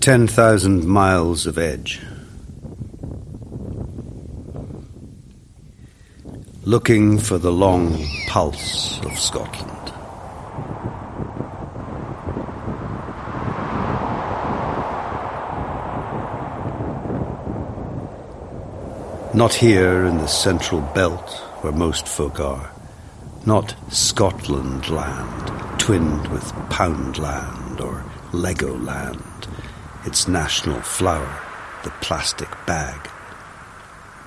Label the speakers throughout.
Speaker 1: 10,000 miles of edge. Looking for the long pulse of Scotland. Not here in the central belt where most folk are. Not Scotland land, twinned with Poundland or Lego land its national flower, the plastic bag.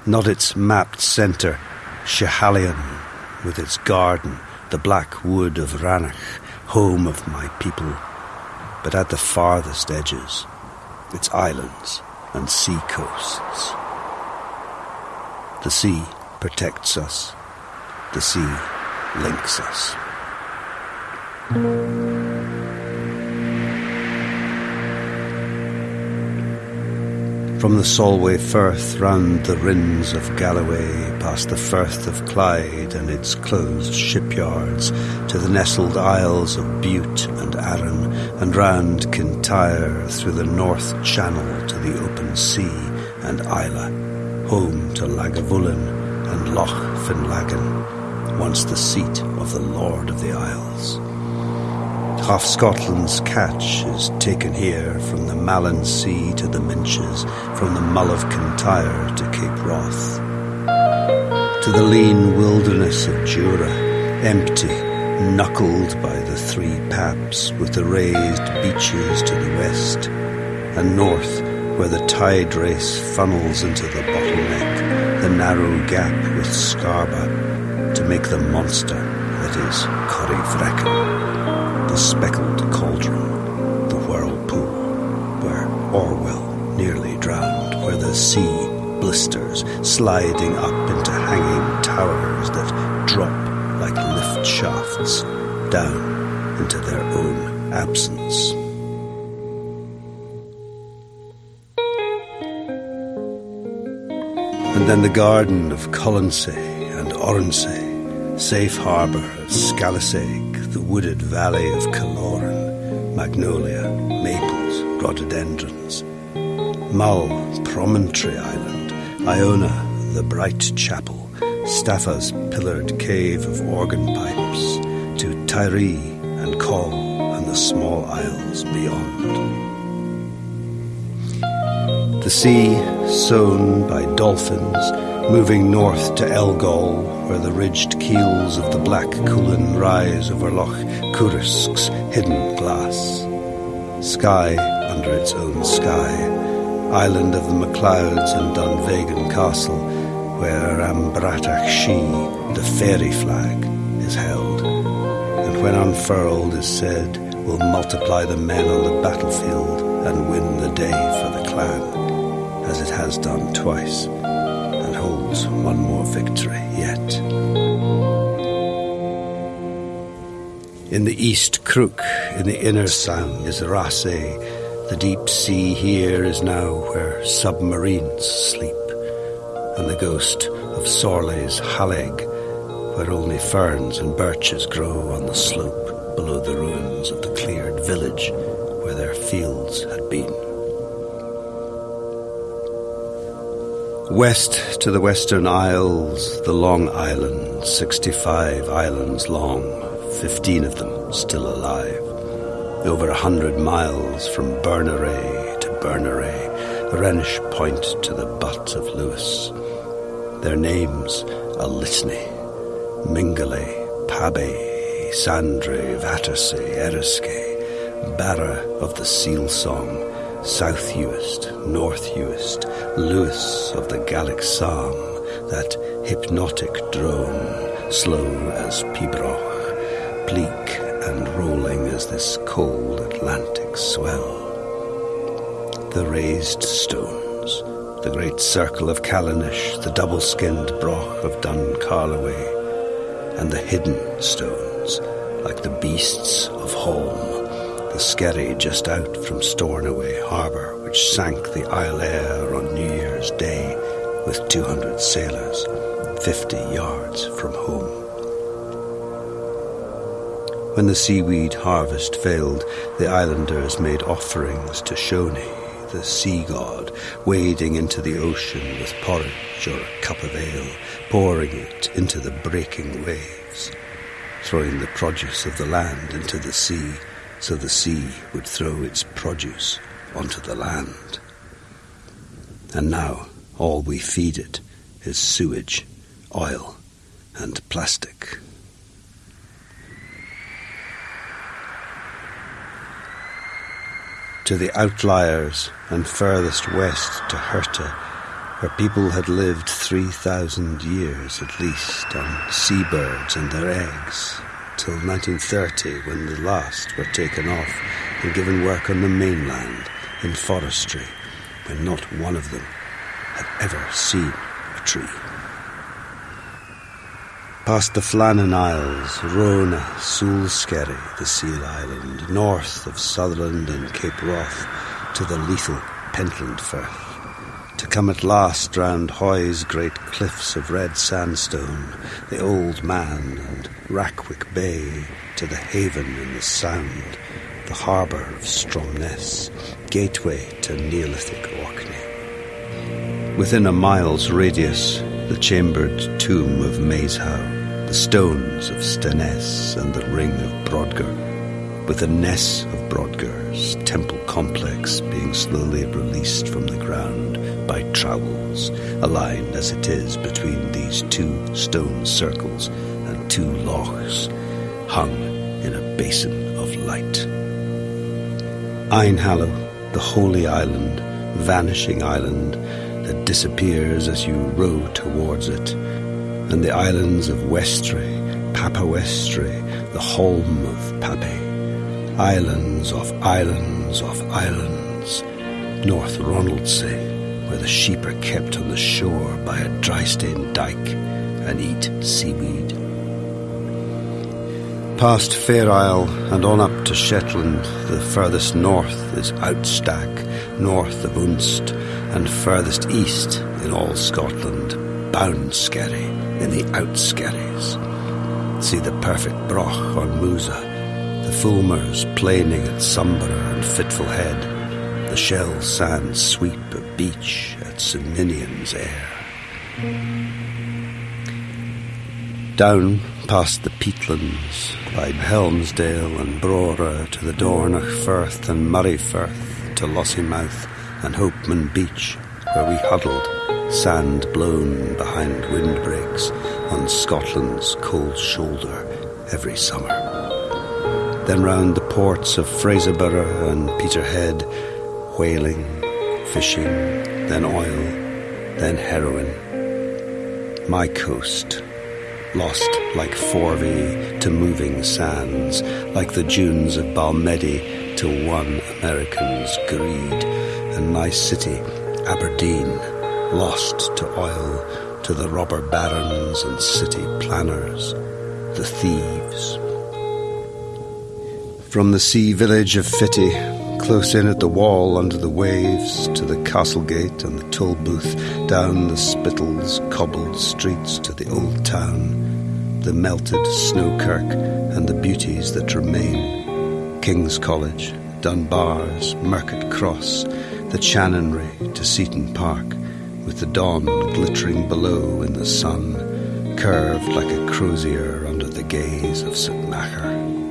Speaker 1: Not its mapped centre, Schiehallion, with its garden, the black wood of Rannoch, home of my people, but at the farthest edges, its islands and sea coasts. The sea protects us. The sea links us. From the Solway Firth round the Rins of Galloway, past the Firth of Clyde and its closed shipyards, to the nestled isles of Bute and Arran, and round Kintyre through the North Channel to the open sea and Islay, home to Lagavulin and Loch Finlaggan, once the seat of the Lord of the Isles. Half Scotland's catch is taken here from the Malin Sea to the Minches, from the Mull of Kintyre to Cape Wrath. To the lean wilderness of Jura, empty, knuckled by the three paps, with the raised beaches to the west, and north, where the tide race funnels into the bottleneck, the narrow gap with Scarba, to make the monster that is Corryvreckan the speckled cauldron, the whirlpool, where Orwell nearly drowned, where the sea blisters, sliding up into hanging towers that drop like lift shafts down into their own absence. And then the garden of Colonsay and Oronsay, safe harbour of Scalasaig, the wooded valley of Kiloran, magnolia, maples, rhododendrons. Mull, Promontory Island, Iona, the bright chapel, Staffa's pillared cave of organ pipes, to Tiree and Coll and the small isles beyond. The sea, sown by dolphins, moving north to Elgol, where the ridged keels of the Black Cuillin rise over Loch Coruisk's hidden glass. Skye under its own sky, island of the MacLeods and Dunvegan Castle, where Am Bratach Sìth, the fairy flag, is held, and when unfurled is said, will multiply the men on the battlefield and win the day for the clan, as it has done twice one more victory yet. In the east crook, in the inner sound, is Raasay. The deep sea here is now where submarines sleep, and the ghost of Sorley's Hallaig, where only ferns and birches grow on the slope below the ruins of the cleared village where their fields had been. West to the Western Isles, the Long Island, 65 islands long, 15 of them still alive. Over a hundred miles from Berneray to Berneray, Rhenish Point to the butt of Lewis. Their names a litany Mingulay, Pabbay, Sandray, Vatersay, Eriskay, Barra of the Seal Song, South Uist, North Uist, Lewis of the Gaelic psalm, that hypnotic drone, slow as Pibroch, bleak and rolling as this cold Atlantic swell. The raised stones, the great circle of Callanish, the double-skinned broch of Dun Carloway, and the hidden stones, like the beasts of Holm, the skerry just out from Stornoway harbour, which sank the Iolaire on New Year's Day with 200 sailors, 50 yards from home. When the seaweed harvest failed, the islanders made offerings to Shoni the sea god, wading into the ocean with porridge or a cup of ale, pouring it into the breaking waves, throwing the produce of the land into the sea, so the sea would throw its produce onto the land. And now all we feed it is sewage, oil, and plastic. To the outliers and furthest west to Hirta, where people had lived 3,000 years at least on seabirds and their eggs, till 1930 when the last were taken off and given work on the mainland in forestry, when not one of them had ever seen a tree. Past the Flannan Isles, Rona, Sule Skerry, the seal island, north of Sutherland and Cape Wrath, to the lethal Pentland Firth to come at last round Hoy's great cliffs of red sandstone, the Old Man and Rackwick Bay, to the haven in the Sound, the harbour of Stromness, gateway to Neolithic Orkney. Within a mile's radius, the chambered tomb of Maeshowe, the stones of Stenness and the ring of Brodgar, with the Ness of Brodgar's temple complex being slowly released from the ground by trowels, aligned as it is between these two stone circles and two lochs, hung in a basin of light. Eynhallow, the holy island, vanishing island that disappears as you row towards it, and the islands of Westray, Papa Westray, the holm of Pape, islands of islands of islands, North Ronaldsay, where the sheep are kept on the shore by a dry stained dike and eat seaweed Past Fair Isle and on up to Shetland, the furthest north is Outstack, north of Unst, and furthest east in all Scotland, Boundskerry in the Outskerries. See the perfect broch on Mousa, the fulmars planing at Sumburgh and Fitful Head, the shell sand sweep beach at St Air. Down past the peatlands, by Helmsdale and Brora to the Dornoch Firth and Moray Firth to Lossiemouth and Hopeman Beach, where we huddled, sand blown behind windbreaks on Scotland's cold shoulder every summer. Then round the ports of Fraserburgh and Peterhead, whaling, fishing, then oil, then heroin. My coast lost like Forvie to moving sands, like the dunes of Balmedie to one American's greed, and my city, Aberdeen, lost to oil, to the robber barons and city planners, the thieves. From the sea village of Fitty, close in at the wall under the waves, to the castle gate and the toll booth, down the Spittals cobbled streets to the old town, the melted Snowkirk and the beauties that remain, King's College, Dunbar's, Market Cross, the Chanonry to Seaton Park, with the Don glittering below in the sun, curved like a crozier under the gaze of St. Machar.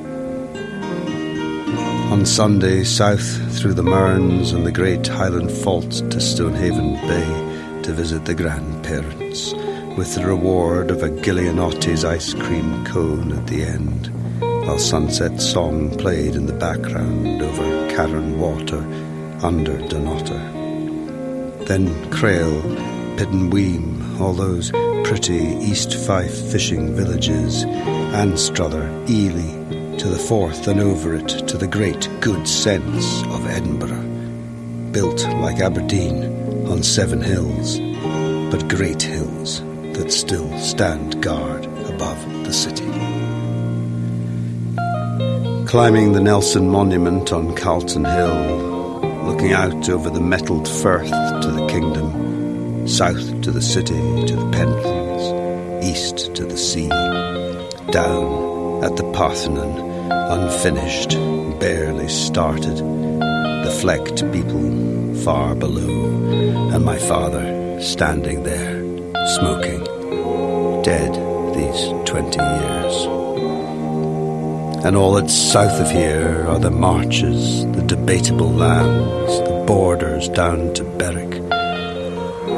Speaker 1: On Sunday, south through the Mearns and the great Highland Fault to Stonehaven Bay to visit the grandparents, with the reward of a Giulianotti's ice cream cone at the end, while sunset song played in the background over Carron Water under Dunnottar. Then Crail, Pittenweem, all those pretty East Fife fishing villages, Anstruther, Elie, to the Forth and over it to the great good sense of Edinburgh, built like Aberdeen on seven hills, but great hills that still stand guard above the city. Climbing the Nelson Monument on Calton Hill, looking out over the metalled firth to the kingdom, south to the city, to the Pentlands, east to the sea, down at the Parthenon, unfinished, barely started, the flecked people far below, and my father standing there, smoking, dead these twenty years. And all that's south of here are the marches, the debatable lands, the borders down to Berwick.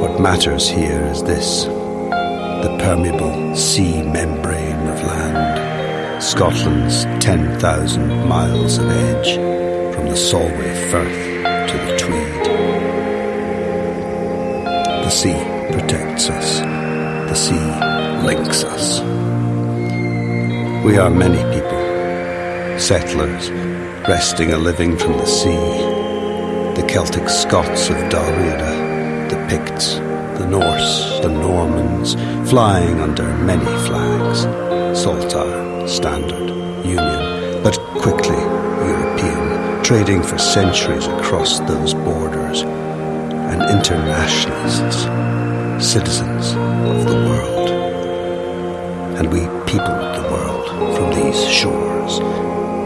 Speaker 1: What matters here is this the permeable sea membrane of land, Scotland's 10,000 miles of edge, from the Solway Firth to the Tweed. The sea protects us, the sea links us. We are many people, settlers, wresting a living from the sea, the Celtic Scots of Dalriada, the Picts, the Norse, the Normans, flying under many flags. Saltire, Standard, Union, but quickly European, trading for centuries across those borders, and internationalists, citizens of the world. And we peopled the world from these shores,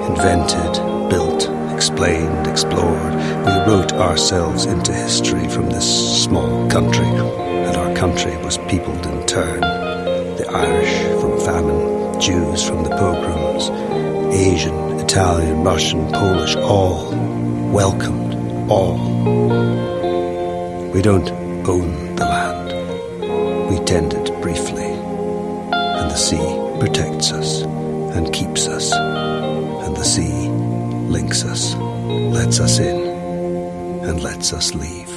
Speaker 1: invented, built, explained, explored. We wrote ourselves into history from this small country, and our country was peopled in turn. The Irish from famine, Jews from the pogroms, Asian, Italian, Russian, Polish, all welcomed, all. We don't own the land. We tend it briefly, and the sea protects us and keeps us, and the sea links us, lets us in, and lets us leave.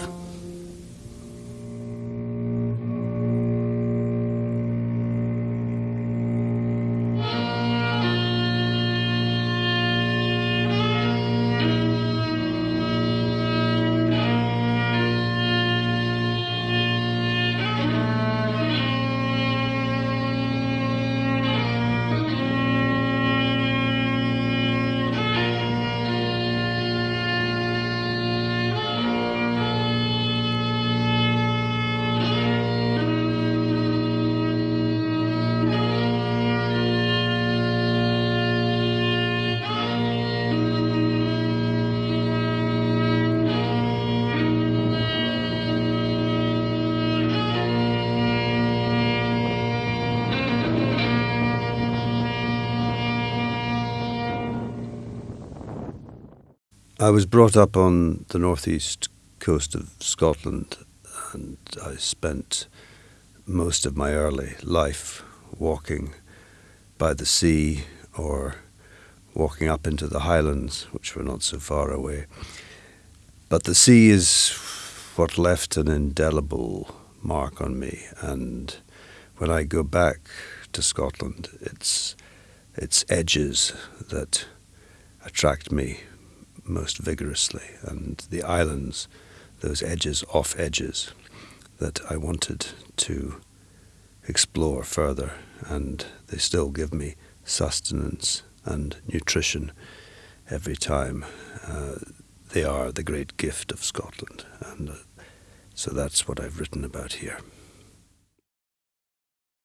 Speaker 1: I was brought up on the northeast coast of Scotland, and I spent most of my early life walking by the sea or walking up into the highlands, which were not so far away. But the sea is what left an indelible mark on me, and when I go back to Scotland, it's its edges that attract me most vigorously, and the islands, those edges, off edges, that I wanted to explore further, and they still give me sustenance and nutrition every time. Uh, they are the great gift of Scotland, and uh, so that's what I've written about here.